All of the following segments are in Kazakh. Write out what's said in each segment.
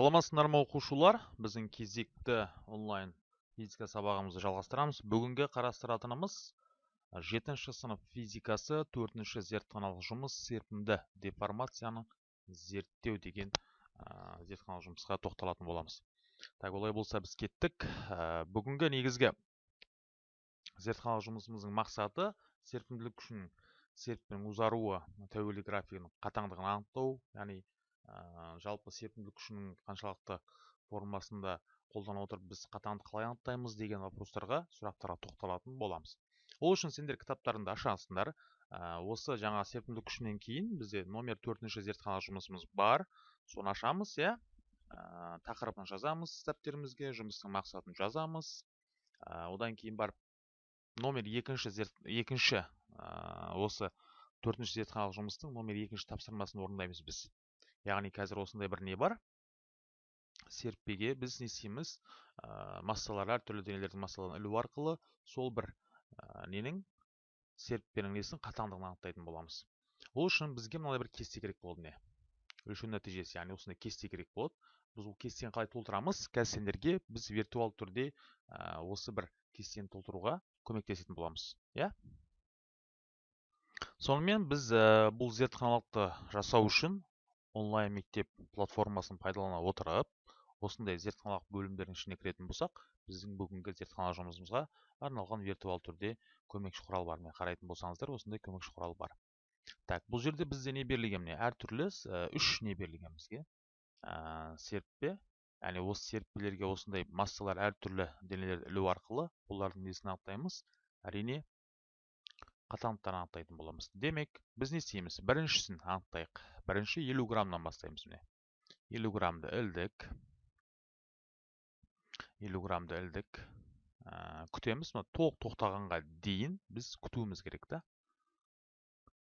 саламатсыздар ма оқушылар? Біздің кезекті онлайн физика сабағымызды жалғастырамыз. Бүгінгі қарастыратынымыз жетінші сынып физикасы төртінші зертханалық жұмыс серпімді деформацияны зерттеу деген ә, зертханалық жұмысқа тоқталатын боламыз. Так олай болса біз кеттік. Бүгінгі негізгі зертханалық жұмысымыздың мақсаты серпімділік күшінің серпімнің ұзаруы тәуелді графигінің қатаңдығын анықтау яғни жалпы серпімділік күшінің қаншалықты формасында қолдана отырып біз қатаңды қалай анықтаймыз деген вопростарға сұрақтарға тоқталатын боламыз. Ол үшін сендер кітаптарыңды ашасыңдар. Осы жаңа серпімділік күшінен кейін бізде номер төртінші зертханалық жұмысымыз бар. Соны ашамыз иә. Тақырыбын жазамыз дәптерімізге жұмыстың мақсатын жазамыз. Одан кейін барып номер екінші екінші осы төртінші зертханалық жұмыстың номер екінші тапсырмасын орындаймыз біз. Яғни қазір осындай бір не бар серіппеге біз не істейміз ә, массалар әртүрлі денелердің массаларын ілу арқылы сол бір ә, ненің серіппенің несін қатаңдығын анықтайтын боламыз ол үшін бізге мынандай бір кесте керек болды не өлшеу нәтижесі яғни осындай кесте керек болады біз ол кестені қалай толтырамыз қазір сендерге біз виртуал түрде ә, осы бір кестені толтыруға көмектесетін боламыз иә сонымен біз ә, бұл зертханалықты жасау үшін онлайн мектеп платформасын пайдалана отырып осындай зертханалық бөлімдердің ішіне кіретін болсақ біздің бүгінгі зертханалық жұмысымызға арналған виртуал түрде көмекші құрал бар міне қарайтын болсаңыздар осындай көмекші құрал бар. Так бұл жерде бізде не берілген міне? Әртүрлі үш не берілген бізге? Ә, яғни осы серіппелерге осындай массалар әртүрлі денелерді ілу арқылы олардың несін анықтаймыз? Әрине қатаңдықтарын анықтайтын боламыз. Демек біз не істейміз? Біріншісін анықтайық. Бірінші елу граммнан бастаймыз міне. Елу граммды ілдік. Елу граммды ілдік. Ә, күтеміз. Мына толық тоқтағанға дейін біз күтуіміз керек та.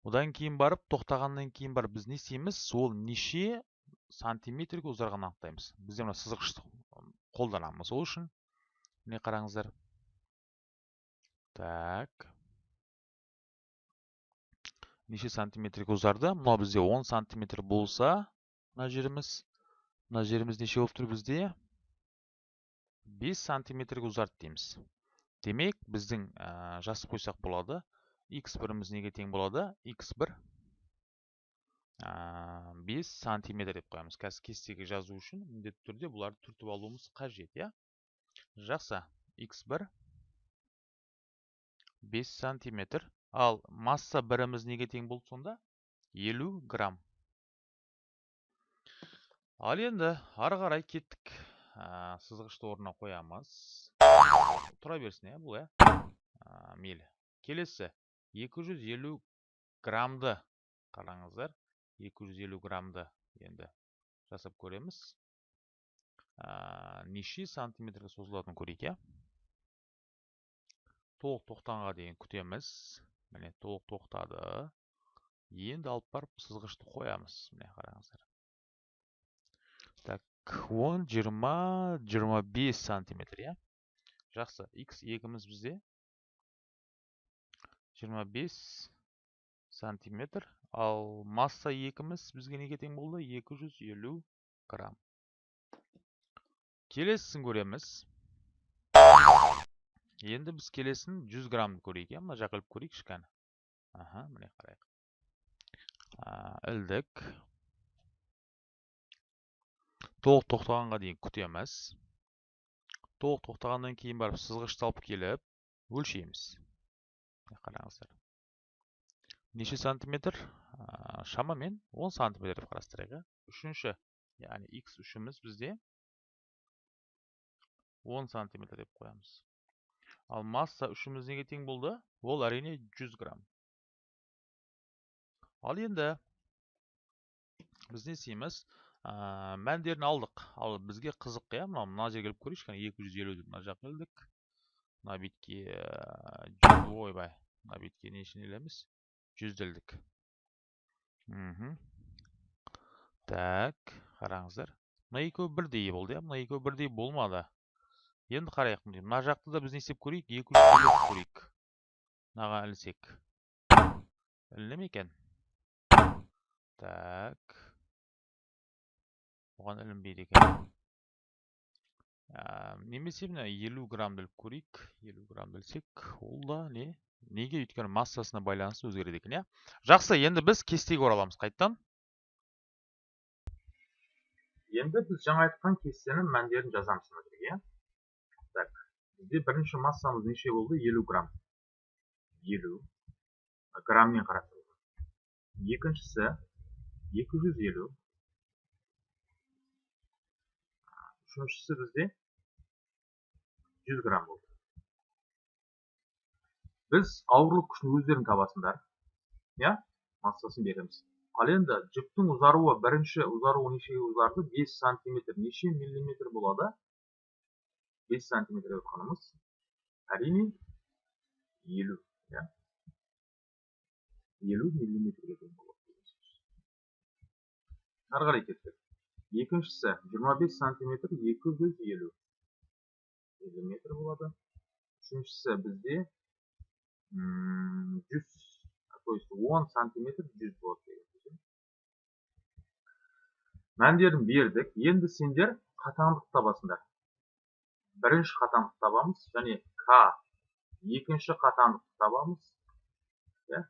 Одан кейін барып тоқтағаннан кейін барып біз не істейміз? Ол неше сантиметрге ұзарғанын анықтаймыз. Бізде мына сызғышты қолданамыз ол үшін. Міне қараңыздар. Так. Неше сантиметрге ұзарды мынау бізде 10 сантиметр болса мына жеріміз мына жеріміз неше болып тұр бізде 5 сантиметрге ұзарды дейміз демек біздің ә, жазып қойсақ болады x біріміз неге тең болады x1 ә, 5 сантиметр деп қоямыз қазір кестеге жазу үшін міндетті түрде бұларды түртіп алуымыз қажет иә жақсы x1 5 сантиметр ал масса біріміз неге тең болды сонда? 50 грамм. Ал енді ары қарай кеттік. Сызғышты орнына қоямыз. Тұра берсін иә бұл иә? Мейлі. Келесі. 250 граммды. Қараңыздар 250 граммды енді жасап көреміз. Ә, неше сантиметрге созылатынын көрейік иә? Толық тоқтанға дейін күтеміз. Міне толық тоқтады. Енді алып барып сызғышты қоямыз міне қараңыздар. Так он жиырма жиырма бес сантиметр иә? Жақсы. X екіміз бізде. Жиырма бес сантиметр. Ал масса екіміз бізге неге тең болды? 250 грамм. Келесісін көреміз. Енді біз келесін 100 граммды көрейік иә? Мына жаққа іліп көрейік кішкене. Аха міне қарайық. Ілдік. Толық тоқтағанға дейін күтеміз толық тоқтағаннан кейін барып сызғышты алып келіп өлшейміз. Қараңыздар. Неше сантиметр? Шамамен 10 сантиметр деп қарастырайық иә? Үшінші яғни x үшіміз бізде 10 сантиметр деп қоямыз. Ал масса үшіміз неге тең болды ол әрине 100 грамм ал енді біз не істейміз ә, мәндерін алдық ал бізге қызық иә мынау мына жерге келіп көрейікші кәне 250 деп мына жаққа ілдік мына бетке ойбай мына ілеміз жүзді ілдік мхм так қараңыздар мына екеуі бірдей болды иә мына екеуі бірдей болмады енді қарайық мына жақты да біз не істеп көрейік? екі жүз көрейік. Мынаған ілсек іліне ме екен? Так. Оған ілінбейді екен. Немесе мына елу грамм біліп көрейік. Елу грамм білсек ол да не? Неге? Өйткені массасына байланысты өзгереді екен иә? Жақсы енді біз кестеге ораламыз. Қайтадан? Енді біз жаңа айтқан кестенің мәндерін жазамыз мына жерге иә? Бізде бірінші массамыз неше болды? Елу грамм. Елу. Грамммен қарастырылған екіншісі екі жүз елу. Үшіншісі бізде жүз грамм болды. Біз ауырлық күшін өздерің табасыңдар. Иә? Массасын береміз. Ал енді жүктің ұзаруы бірінші ұзаруы нешеге ұзарды? 5 сантиметр неше миллиметр болады? 5 сантиметр деп жатқанымыз әрине 50 иә 50 миллиметрге тең болады қарай кеттік екіншісі 25 сантиметр 250 миллиметр болады үшіншісі бізде жүз то есть он сантиметр жүз болады деген мәндерін бердік енді сендер қатаңдық табасыңдар бірінші қатаңдық табамыз және к екінші қатаңдық табамыз иә?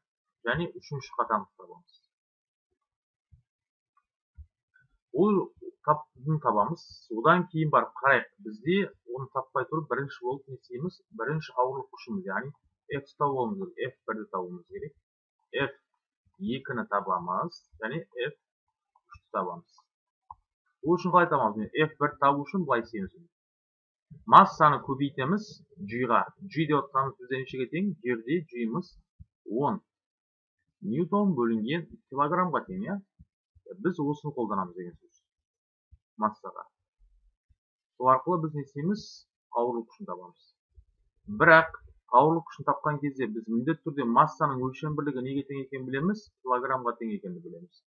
және үшінші қатаңдық табамыз. Ол табамыз. Одан кейін барып қарайық бізде оны таппай тұрып бірінші болып не істейміз? Бірінші ауырлық күшіміз яғни f табуымыз керек f бірді табуымыз керек. F екіні табамыз және f үшті табамыз. Ол үшін қалай табамыз? F бір табу үшін былай істейміз. Массаны көбейтеміз g-ға g деп отқанымыз бізде нешеге тең жерде g-мыз 10 ньютон бөлінген килограммға тең иә біз осыны қолданамыз деген сөз массаға сол арқылы біз не істейміз ауырлық күшін табамыз бірақ ауырлық күшін тапқан кезде біз міндетті түрде массаның өлшем бірлігі неге тең екенін білеміз килограммға тең екенін білеміз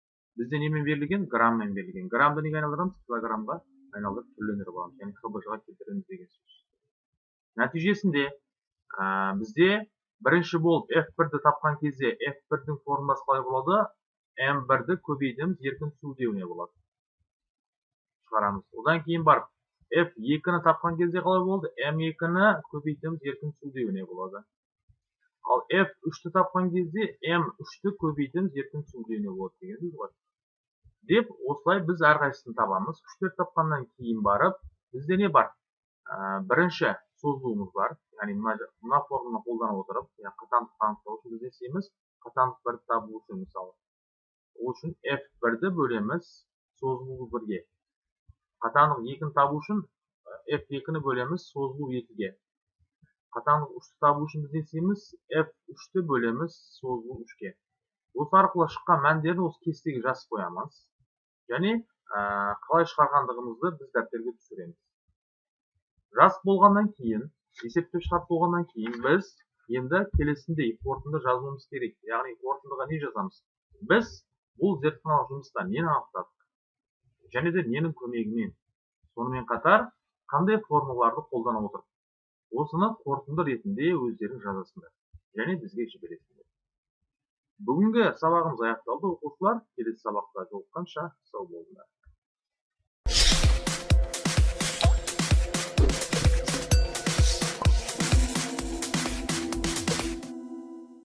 бізде немен берілген грамммен берілген граммды неге айналдырамыз килограммға айналдырып түрлендіріп аламыз яғни хбж ға келтіреміз деген сөз. Нәтижесінде ә, бізде бірінші болып f1-ді тапқан кезде f1-дің формуласы қалай болады? M1-ді көбейтеміз еркін сүлдеуіне болады. Шығарамыз. Одан кейін барып f2-ні тапқан кезде қалай болды? M2-ні көбейтеміз еркін сүлдеуіне болады. Ал f3-ті тапқан кезде m3-ті көбейтеміз еркін сүлдеуіне болады деген сөз ғой деп осылай біз әрқайсысын табамыз. Күштерді тапқаннан кейін барып бізде не бар? Ә, бірінші созылуымыз бар. Яғни мына, мына формуланы қолдана отырып қатаңдықты анықтау үшін біз не істейміз? Қатаңдық бірді табу үшін мысалы ол үшін f бірді бөлеміз созылу бірге. Қатаңдық екіні табу үшін f екіні бөлеміз созылу екіге. Қатаңдық үшті табу үшін біз не істейміз? F үшті бөлеміз созылу үшке. Осы арқылы шыққан мәндерді осы кестеге жазып қоямыз. Және қалай шығарғандығымызды біз дәптерге түсіреміз. Жазып болғаннан кейін есептеп шығарып болғаннан кейін біз енді келесіндей қорытынды жазуымыз керек. Яғни қорытындыға не жазамыз? Біз бұл зертханалық жұмыста нені анықтадық? Және де ненің көмегімен? Сонымен қатар қандай формулаларды қолдана отырып осыны қорытынды ретінде өздерің жазасыңдар. Және бізге жібересіңдер. Бүгінгі сабағымыз аяқталды. Оқушылар келесі сабақта жолыққанша сау болыңдар